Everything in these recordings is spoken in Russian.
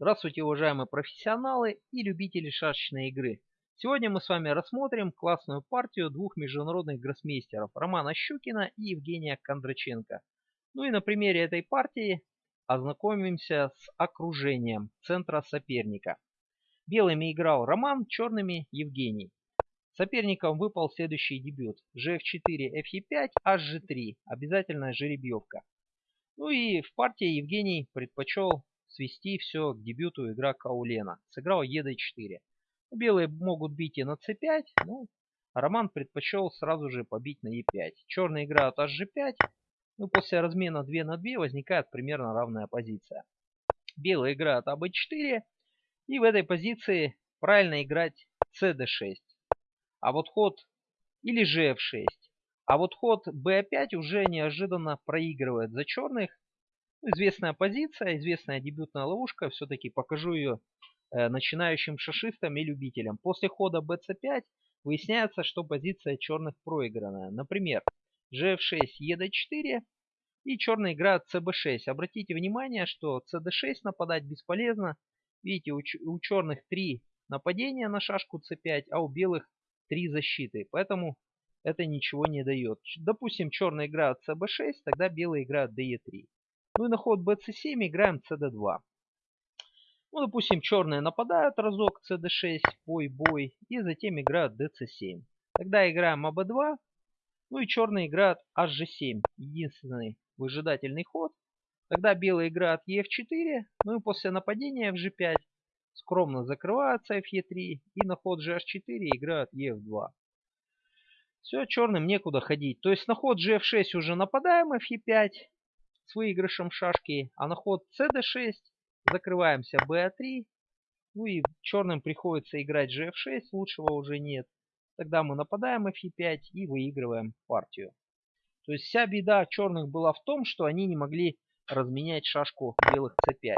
Здравствуйте, уважаемые профессионалы и любители шашечной игры. Сегодня мы с вами рассмотрим классную партию двух международных гроссмейстеров Романа Щукина и Евгения Кондраченко. Ну и на примере этой партии ознакомимся с окружением центра соперника. Белыми играл Роман, черными Евгений. Соперником выпал следующий дебют. gf4, fe5, hg3. Обязательная жеребьевка. Ну и в партии Евгений предпочел свести все к дебюту игра Каулена. Сыграл ед4. Белые могут бить и на c5, но Роман предпочел сразу же побить на e5. Черные играют hg5. Ну, после размена 2 на 2 возникает примерно равная позиция. Белые играют аб4. И в этой позиции правильно играть cd6. А вот ход или gf6. А вот ход b5 уже неожиданно проигрывает за черных. Известная позиция, известная дебютная ловушка. Все-таки покажу ее э, начинающим шашистам и любителям. После хода bc5 выясняется, что позиция черных проигранная. Например, gf6, ed4 и черный играет cb6. Обратите внимание, что cd6 нападать бесполезно. Видите, у, черных 3 нападения на шашку c5, а у белых 3 защиты. Поэтому это ничего не дает. Допустим, черный играет cb6, тогда белый играет de3. Ну и на ход bc7 играем cd2. Ну, допустим, черные нападают разок cd6, бой-бой, и затем играют dc7. Тогда играем аб2, ну и черные играют hg7, единственный выжидательный ход. Тогда белые играют ef4, ну и после нападения fg5 скромно закрываются fe3, и на ход gh4 играют ef2. Все, черным некуда ходить. То есть на ход gf6 уже нападаем fe5, с выигрышем шашки, а на ход cd6 закрываемся b3. Ну и черным приходится играть gf6, лучшего уже нет. Тогда мы нападаем fe5 и выигрываем партию. То есть вся беда черных была в том, что они не могли разменять шашку белых c5.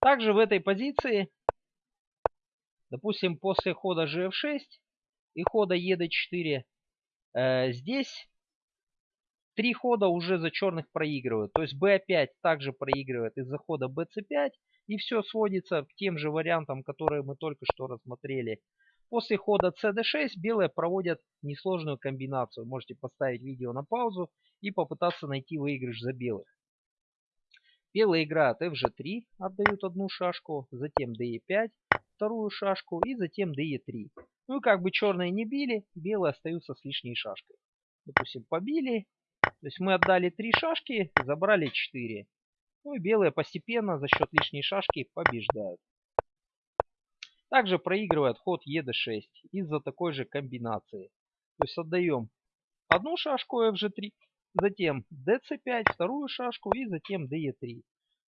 Также в этой позиции, допустим, после хода gf6 и хода ед4, э, здесь Три хода уже за черных проигрывают. То есть b5 также проигрывает из-за хода bc5. И все сводится к тем же вариантам, которые мы только что рассмотрели. После хода cd6 белые проводят несложную комбинацию. Можете поставить видео на паузу и попытаться найти выигрыш за белых. Белые играют fg3, отдают одну шашку, затем de5, вторую шашку и затем de3. Ну и как бы черные не били, белые остаются с лишней шашкой. Допустим, побили, то есть мы отдали 3 шашки, забрали 4. Ну и белые постепенно за счет лишней шашки побеждают. Также проигрывает ход ед6 из-за такой же комбинации. То есть отдаем одну шашку fg3, затем dc5, вторую шашку и затем de3.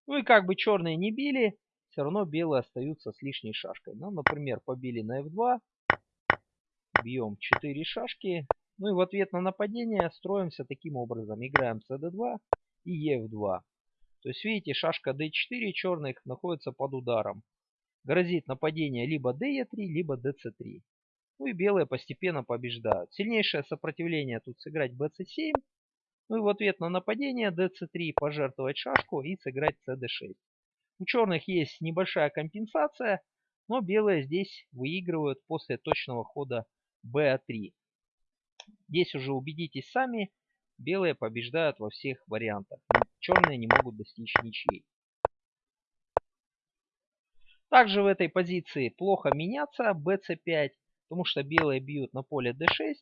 Ну и как бы черные не били, все равно белые остаются с лишней шашкой. Ну, например, побили на f2, бьем 4 шашки, ну и в ответ на нападение строимся таким образом. Играем cd2 и ef2. То есть видите, шашка d4 черных находится под ударом. Грозит нападение либо de3, либо dc3. Ну и белые постепенно побеждают. Сильнейшее сопротивление тут сыграть bc7. Ну и в ответ на нападение dc3 пожертвовать шашку и сыграть cd6. У черных есть небольшая компенсация, но белые здесь выигрывают после точного хода b3. Здесь уже убедитесь сами, белые побеждают во всех вариантах. Черные не могут достичь ничьей. Также в этой позиции плохо меняться bc5, потому что белые бьют на поле d6.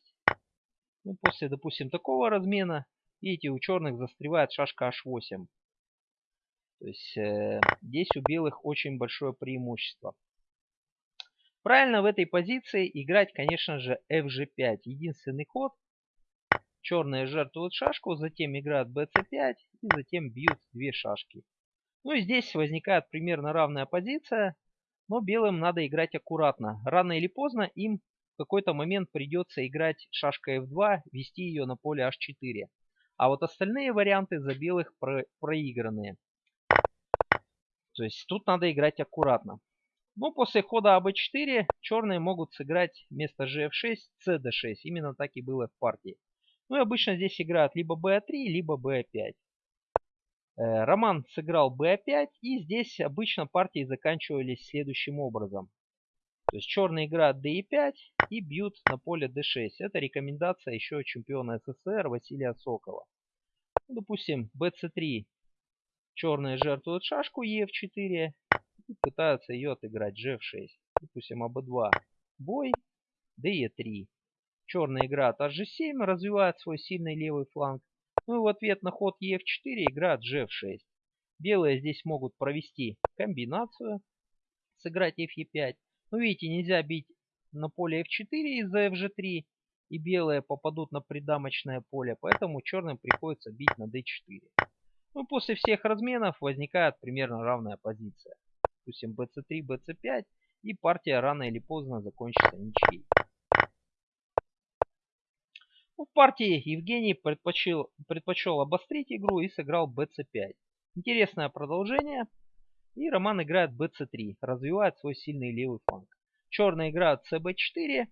Ну, после, допустим, такого размена, видите, у черных застревает шашка h8. То есть э, здесь у белых очень большое преимущество. Правильно в этой позиции играть, конечно же, fg5. Единственный ход. Черные жертвуют шашку, затем играют bc5 и затем бьют две шашки. Ну и здесь возникает примерно равная позиция, но белым надо играть аккуратно. Рано или поздно им в какой-то момент придется играть шашкой f2, вести ее на поле h4. А вот остальные варианты за белых про проигранные. То есть тут надо играть аккуратно. Ну, после хода АБ4 черные могут сыграть вместо GF6 CD6. Именно так и было в партии. Ну и обычно здесь играют либо B3, либо B5. Э, Роман сыграл b5, и здесь обычно партии заканчивались следующим образом. То есть черные играют d5 и бьют на поле d6. Это рекомендация еще чемпиона СССР Василия Сокола. Ну, допустим, bc3. Черные жертвуют шашку e4 и пытаются ее отыграть g6. Допустим, АБ2. Бой, de3. Черная играет hg7, развивает свой сильный левый фланг. Ну и в ответ на ход e4 играет g6. Белые здесь могут провести комбинацию, сыграть fe5. Ну видите, нельзя бить на поле f4 из-за fg3. И белые попадут на придамочное поле, поэтому черным приходится бить на d4. Ну после всех разменов возникает примерно равная позиция. Допустим, bc3, bc5 и партия рано или поздно закончится ничьей. Ну, в партии Евгений предпочел, предпочел обострить игру и сыграл bc5. Интересное продолжение. И Роман играет bc3, развивает свой сильный левый фланг. Черный играет cb4.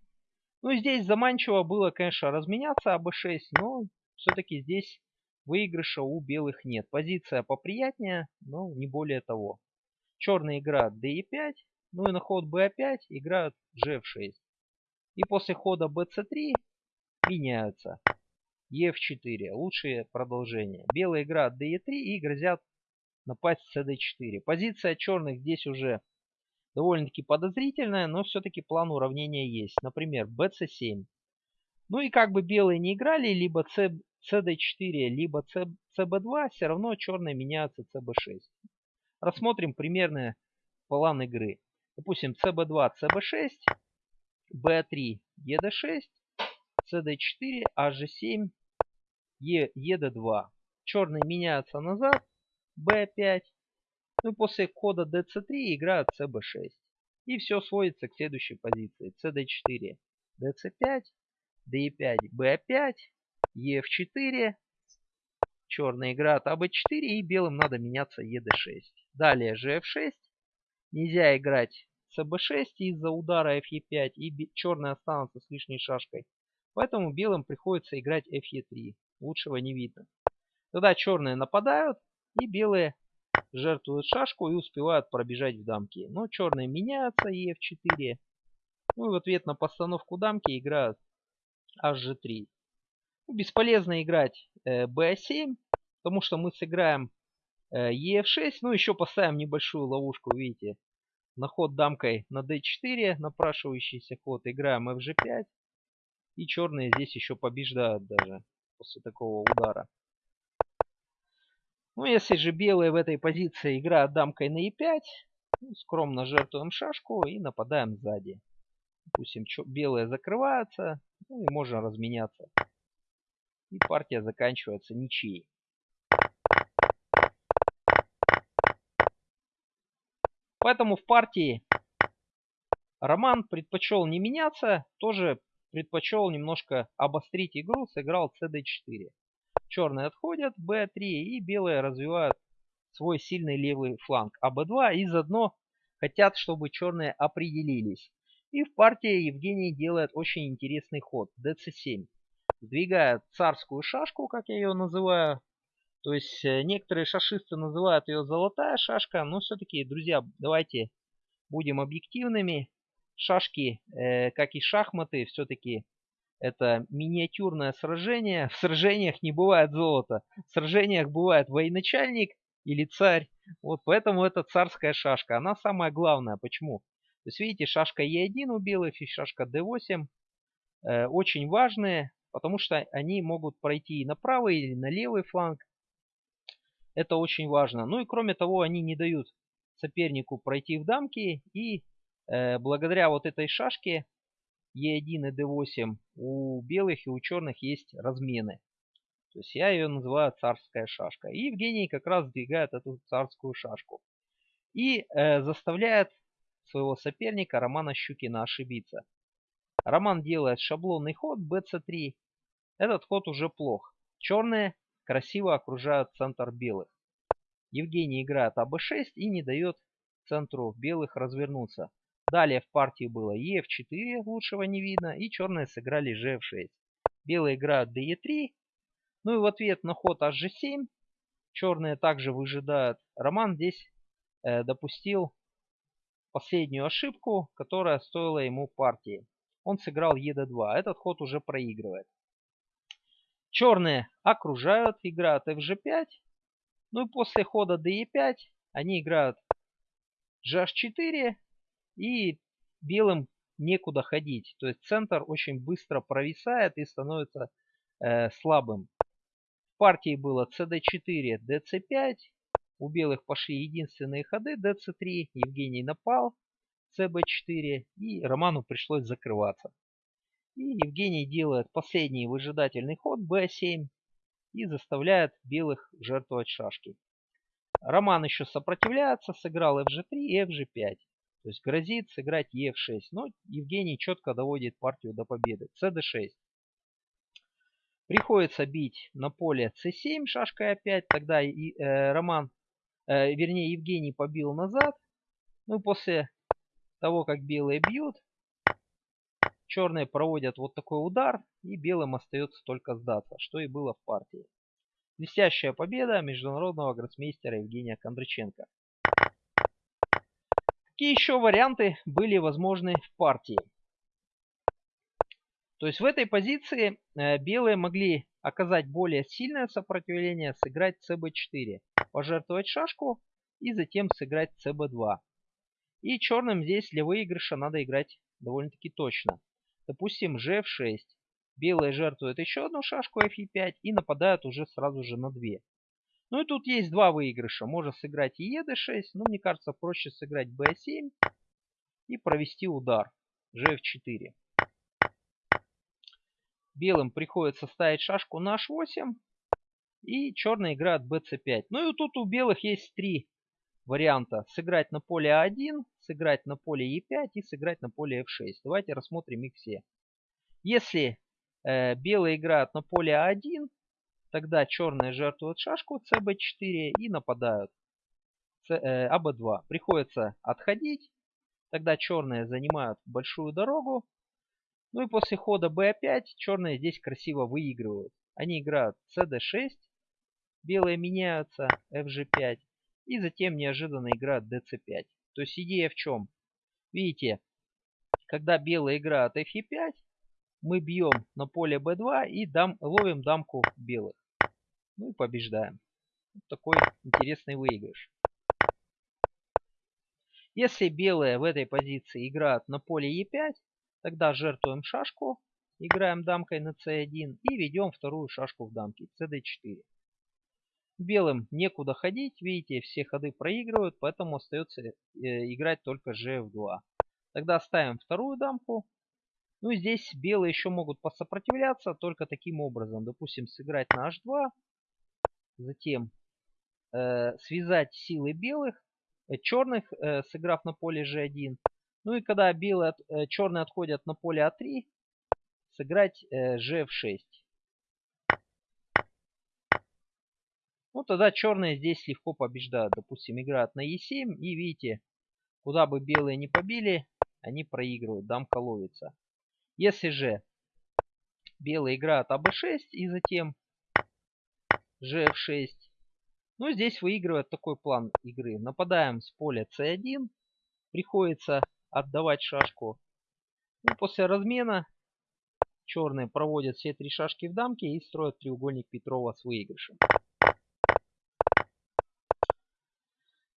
Ну, здесь заманчиво было, конечно, разменяться АБ6, но все-таки здесь выигрыша у белых нет. Позиция поприятнее, но не более того. Черный играет d5, ну и на ход b5 играют gf6. И после хода bc3 меняются. ef4. Лучшее продолжение. Белые играют de3 и грозят напасть с cd4. Позиция черных здесь уже довольно-таки подозрительная, но все-таки план уравнения есть. Например, bc7. Ну и как бы белые не играли, либо c, cd4, либо c, cb2, все равно черные меняются cb6. Рассмотрим примерный план игры. Допустим, cb2, cb6, b3, ed6, cd4, hg7, e, ed2. Черные меняются назад, b5. Ну и после кода dc3 играют cb6. И все сводится к следующей позиции. cd4, dc5, d5, b5, ef4. Черные играют аб4 и белым надо меняться ед6. Далее gf6. Нельзя играть cb6 из-за удара fe5 и черные останутся с лишней шашкой. Поэтому белым приходится играть fe3. Лучшего не видно. Тогда черные нападают и белые жертвуют шашку и успевают пробежать в дамки. Но черные меняются ef4. Ну и в ответ на постановку дамки играют hg3. Ну, бесполезно играть э, b7, потому что мы сыграем э, ef6. Ну еще поставим небольшую ловушку, видите. На ход дамкой на d4, напрашивающийся ход, играем fg5. И черные здесь еще побеждают даже после такого удара. Ну, если же белые в этой позиции играют дамкой на e5, ну, скромно жертвуем шашку и нападаем сзади. Допустим, белые закрываются, ну и можно разменяться. И партия заканчивается ничьей. Поэтому в партии Роман предпочел не меняться, тоже предпочел немножко обострить игру, сыграл cd4. Черные отходят, b3 и белые развивают свой сильный левый фланг АБ2 и заодно хотят, чтобы черные определились. И в партии Евгений делает очень интересный ход. dc7. Сдвигает царскую шашку, как я ее называю. То есть э, некоторые шашисты называют ее золотая шашка. Но все-таки, друзья, давайте будем объективными шашки, э, как и шахматы, все-таки это миниатюрное сражение. В сражениях не бывает золота. В сражениях бывает военачальник или царь. Вот поэтому это царская шашка. Она самая главная. Почему? То есть видите, шашка Е1 у белых и шашка D8 э, очень важные, потому что они могут пройти и на правый, или на левый фланг. Это очень важно. Ну и кроме того, они не дают сопернику пройти в дамки и Э, благодаря вот этой шашке E1 и D8 у белых и у черных есть размены. То есть я ее называю царская шашка. И Евгений как раз сдвигает эту царскую шашку. И э, заставляет своего соперника Романа Щукина ошибиться. Роман делает шаблонный ход bc3. Этот ход уже плох. Черные красиво окружают центр белых. Евгений играет АБ6 и не дает центру белых развернуться. Далее в партии было Ef4, лучшего не видно, и черные сыграли Gf6. Белые играют DE3, ну и в ответ на ход Hg7 Черные также выжидают. Роман здесь э, допустил последнюю ошибку, которая стоила ему партии. Он сыграл ЕД2. Этот ход уже проигрывает. Черные окружают, играют FG5. Ну и после хода DE5 они играют GH4. И белым некуда ходить. То есть центр очень быстро провисает и становится э, слабым. В партии было CD4, DC5. У белых пошли единственные ходы dc3, Евгений напал, cb4 и Роману пришлось закрываться. И Евгений делает последний выжидательный ход b7 и заставляет белых жертвовать шашки. Роман еще сопротивляется, сыграл fg3 и fg5. То есть грозит сыграть e6. Но Евгений четко доводит партию до победы. cd6. Приходится бить на поле c7 шашкой опять. Тогда и, э, Роман э, вернее Евгений побил назад. Ну после того, как белые бьют, черные проводят вот такой удар, и белым остается только сдаться, что и было в партии. Блестящая победа международного гроссмейстера Евгения Кондраченко. Какие еще варианты были возможны в партии? То есть в этой позиции э, белые могли оказать более сильное сопротивление, сыграть cb4 пожертвовать шашку и затем сыграть cb2. И черным здесь для выигрыша надо играть довольно-таки точно. Допустим, gf6. Белые жертвуют еще одну шашку fe5 и нападают уже сразу же на 2. Ну и тут есть два выигрыша. Можно сыграть и ед6, но мне кажется проще сыграть b7 и провести удар gf4. Белым приходится ставить шашку на h8 и черная играет bc5. Ну и тут у белых есть три варианта. Сыграть на поле a1, сыграть на поле e5 и сыграть на поле f6. Давайте рассмотрим их все. Если э, белые играют на поле a1, тогда черные жертвуют шашку cb4 и нападают c, э, ab2. Приходится отходить. Тогда черные занимают большую дорогу. Ну и после хода b5 черные здесь красиво выигрывают. Они играют cd6, белые меняются, fg5, и затем неожиданно играют dc5. То есть идея в чем? Видите, когда белые играют fe5, мы бьем на поле b2 и дам, ловим дамку белых. Ну и побеждаем. Вот такой интересный выигрыш. Если белые в этой позиции играют на поле e5, тогда жертвуем шашку, играем дамкой на c1 и ведем вторую шашку в дамке cd4. Белым некуда ходить, видите, все ходы проигрывают, поэтому остается э, играть только gf2. Тогда ставим вторую дамку. Ну и здесь белые еще могут посопротивляться только таким образом. Допустим, сыграть на h2, затем э, связать силы белых, э, черных, э, сыграв на поле g1. Ну и когда белые, э, черные отходят на поле a3, сыграть э, gf6. Ну, тогда черные здесь легко побеждают. Допустим, играют на Е7. И видите, куда бы белые не побили, они проигрывают. Дамка ловится. Если же белые играют АБ6 и затем ЖФ6, ну, здесь выигрывает такой план игры. Нападаем с поля С1. Приходится отдавать шашку. Ну, после размена черные проводят все три шашки в дамке и строят треугольник Петрова с выигрышем.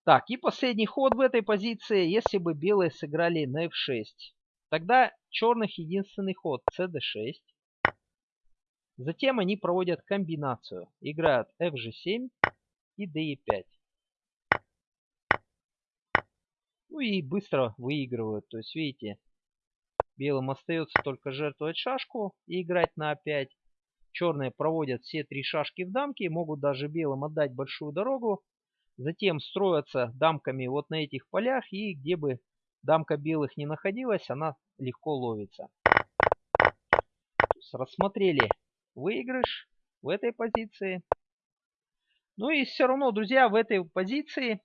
Так, и последний ход в этой позиции, если бы белые сыграли на f6. Тогда черных единственный ход cd6. Затем они проводят комбинацию. Играют fg7 и de5. Ну и быстро выигрывают. То есть, видите, белым остается только жертвовать шашку и играть на a5. Черные проводят все три шашки в дамке. Могут даже белым отдать большую дорогу Затем строятся дамками вот на этих полях. И где бы дамка белых не находилась, она легко ловится. Рассмотрели выигрыш в этой позиции. Ну и все равно, друзья, в этой позиции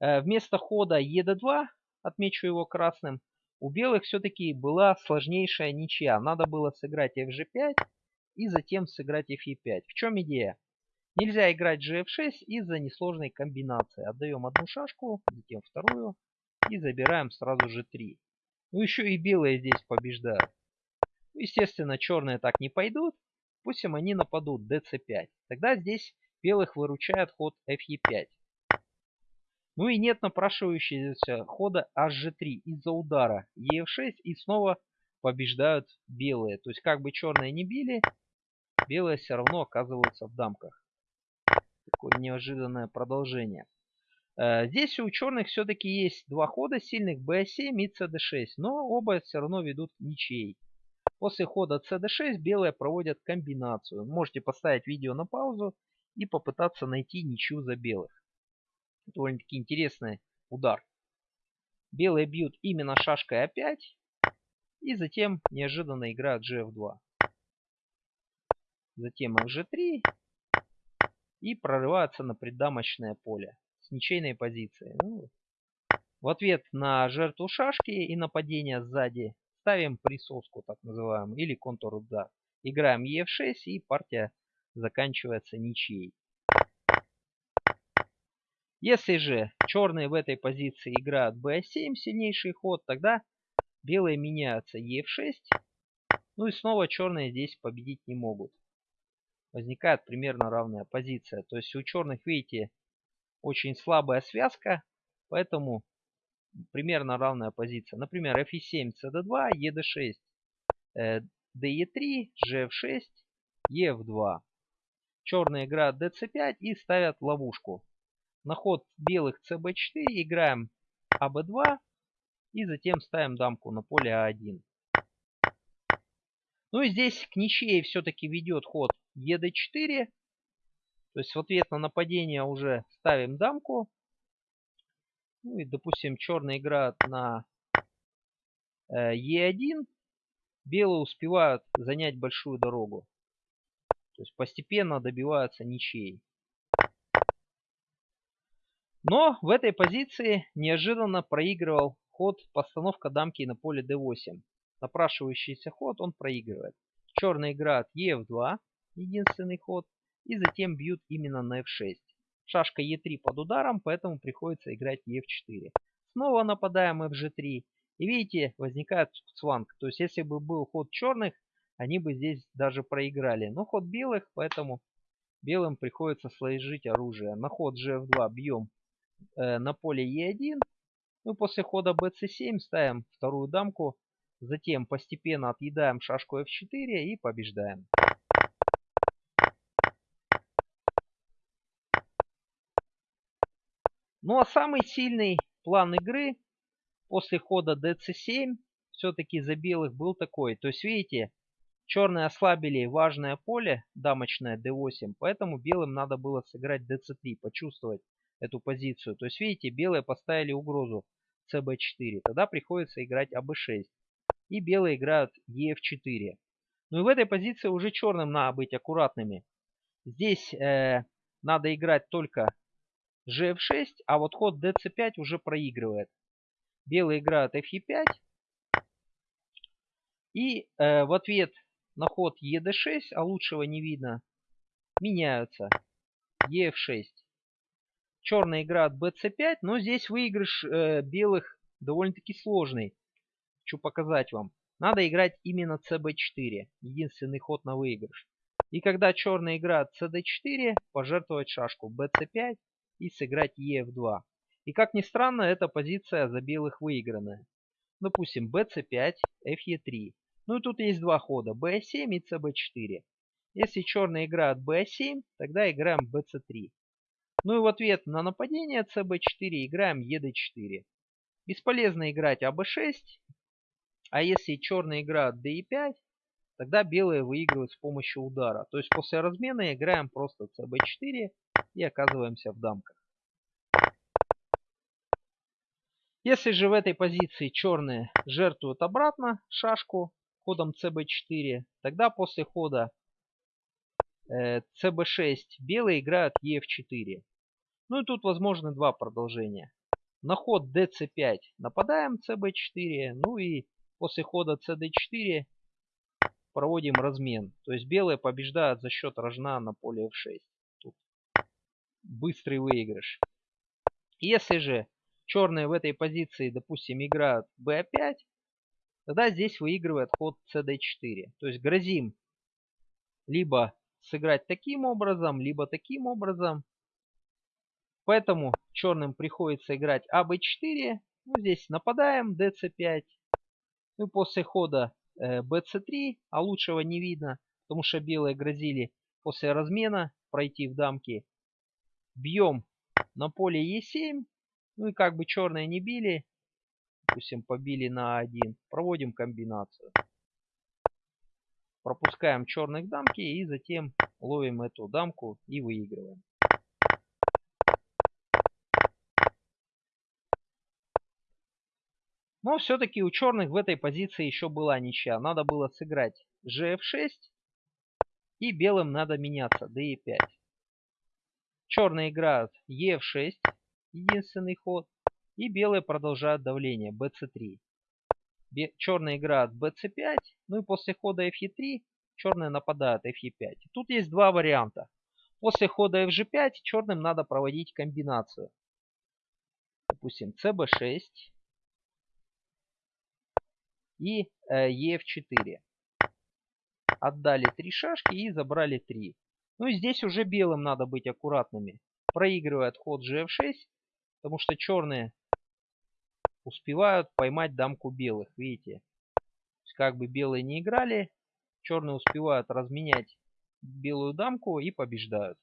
э, вместо хода ед2, отмечу его красным, у белых все-таки была сложнейшая ничья. Надо было сыграть fg5 и затем сыграть fe5. В чем идея? Нельзя играть gf6 из-за несложной комбинации. Отдаем одну шашку, затем вторую и забираем сразу же 3. Ну еще и белые здесь побеждают. Естественно, черные так не пойдут. Пусть им они нападут dc5. Тогда здесь белых выручает ход fe5. Ну и нет напрашивающегося хода hg3 из-за удара ef6 и снова побеждают белые. То есть как бы черные не били, белые все равно оказываются в дамках. Такое неожиданное продолжение. Э, здесь у черных все-таки есть два хода сильных b7 и cd6, но оба все равно ведут к ничьей. После хода cd6 белые проводят комбинацию. Можете поставить видео на паузу и попытаться найти ничью за белых. Довольно-таки интересный удар. Белые бьют именно шашкой a5 и затем неожиданно играют gf2. Затем fg3 и прорываются на преддамочное поле с ничейной позиции. Ну, в ответ на жертву шашки и нападение сзади ставим присоску, так называемую, или контур удар. Играем Е6 и партия заканчивается ничьей. Если же черные в этой позиции играют b7, сильнейший ход, тогда белые меняются e6. Ну и снова черные здесь победить не могут. Возникает примерно равная позиция. То есть у черных, видите, очень слабая связка, поэтому примерно равная позиция. Например, fe7, cd2, ed6, de3, gf6, ef2. Черные играют dc5 и ставят ловушку. На ход белых cb4 играем аб2 и затем ставим дамку на поле а1. Ну и здесь к ничьей все-таки ведет ход ед4. То есть в ответ на нападение уже ставим дамку. Ну и, допустим, черный играет на э, Е1. Белые успевают занять большую дорогу. То есть постепенно добиваются ничьей. Но в этой позиции неожиданно проигрывал ход постановка дамки на поле d8. Напрашивающийся ход он проигрывает. Черный играет ef2, единственный ход, и затем бьют именно на f6. Шашка e3 под ударом, поэтому приходится играть e4. Снова нападаем fg3. И видите, возникает цванг. То есть если бы был ход черных, они бы здесь даже проиграли. Но ход белых, поэтому белым приходится сложить оружие. На ход gf2 бьем э, на поле e1. Ну, после хода bc7 ставим вторую дамку. Затем постепенно отъедаем шашку f4 и побеждаем. Ну а самый сильный план игры после хода dc7 все-таки за белых был такой. То есть видите, черные ослабили важное поле, дамочное d8, поэтому белым надо было сыграть dc3, почувствовать эту позицию. То есть видите, белые поставили угрозу cb4, тогда приходится играть аб6. И белые играют ef4. Ну и в этой позиции уже черным надо быть аккуратными. Здесь э, надо играть только gf6, а вот ход dc5 уже проигрывает. Белые играют fe5. И э, в ответ на ход ед6, а лучшего не видно, меняются ef6. Черная играет bc5, но здесь выигрыш э, белых довольно-таки сложный. Хочу показать вам. Надо играть именно cb4, единственный ход на выигрыш. И когда черная играет cd4, пожертвовать шашку bc5 и сыграть ef2. И как ни странно, эта позиция за белых выигранная. Допустим, bc5, fe3. Ну и тут есть два хода, b7 и cb4. Если черные играют b7, тогда играем bc3. Ну и в ответ на нападение cb4 играем ed4. Бесполезно играть аб6, а если черные играют d5, тогда белые выигрывают с помощью удара. То есть после размена играем просто cb4 и оказываемся в дамках. Если же в этой позиции черные жертвуют обратно шашку ходом cb4, тогда после хода э, cb6 белые играют ef4. Ну и тут возможны два продолжения. На ход dc5 нападаем cb4, ну и после хода cd4 проводим размен. То есть белые побеждают за счет рожна на поле f6. Тут быстрый выигрыш. Если же черные в этой позиции, допустим, играют b5, тогда здесь выигрывает ход cd4. То есть грозим либо сыграть таким образом, либо таким образом. Поэтому черным приходится играть АБ4. Ну, здесь нападаем, ДЦ5. Ну, после хода э, БЦ3, а лучшего не видно, потому что белые грозили после размена пройти в дамки. Бьем на поле Е7. Ну и как бы черные не били, допустим, побили на 1, проводим комбинацию. Пропускаем черных дамки и затем ловим эту дамку и выигрываем. Но все-таки у черных в этой позиции еще была ничья. Надо было сыграть gf6 и белым надо меняться d5. Черные играют e6 единственный ход. И белые продолжают давление bc3. Черные играют bc5. Ну и после хода fe3 черные нападают fe5. Тут есть два варианта. После хода fg5 черным надо проводить комбинацию. Допустим, cb6 и э, ef4. Отдали три шашки и забрали три. Ну и здесь уже белым надо быть аккуратными проигрывает ход gf6, потому что черные успевают поймать дамку белых, видите. как бы белые не играли, черные успевают разменять белую дамку и побеждают.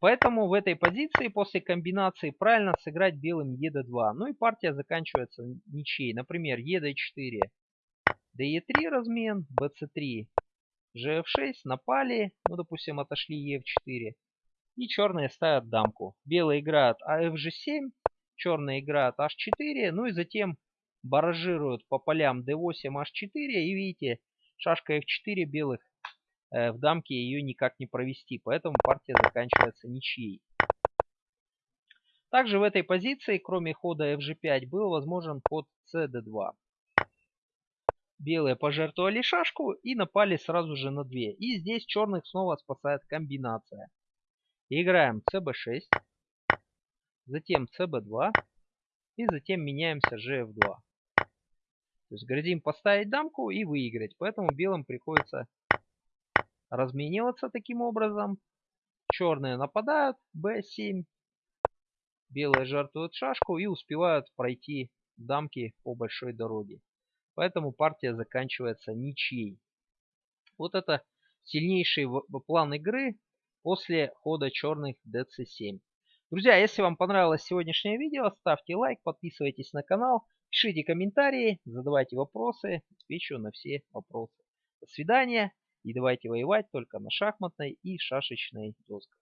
Поэтому в этой позиции после комбинации правильно сыграть белым ед2. Ну и партия заканчивается ничьей. Например, ед4, де3 размен, bc3, gf6, напали, ну, допустим, отошли e4. И черные ставят дамку. Белые играют afg7, черные играют h4, ну и затем баражируют по полям d8, h4. И видите, шашка f4 белых э, в дамке ее никак не провести, поэтому партия заканчивается ничьей. Также в этой позиции, кроме хода fg5, был возможен ход cd2. Белые пожертвовали шашку и напали сразу же на две. И здесь черных снова спасает комбинация. Играем cb6, затем cb2 и затем меняемся gf2. То есть грозим поставить дамку и выиграть. Поэтому белым приходится размениваться таким образом. Черные нападают, b7. Белые жертвуют шашку и успевают пройти дамки по большой дороге. Поэтому партия заканчивается ничьей. Вот это сильнейший план игры после хода черных dc7. Друзья, если вам понравилось сегодняшнее видео, ставьте лайк, подписывайтесь на канал, пишите комментарии, задавайте вопросы, отвечу на все вопросы. До свидания и давайте воевать только на шахматной и шашечной досках.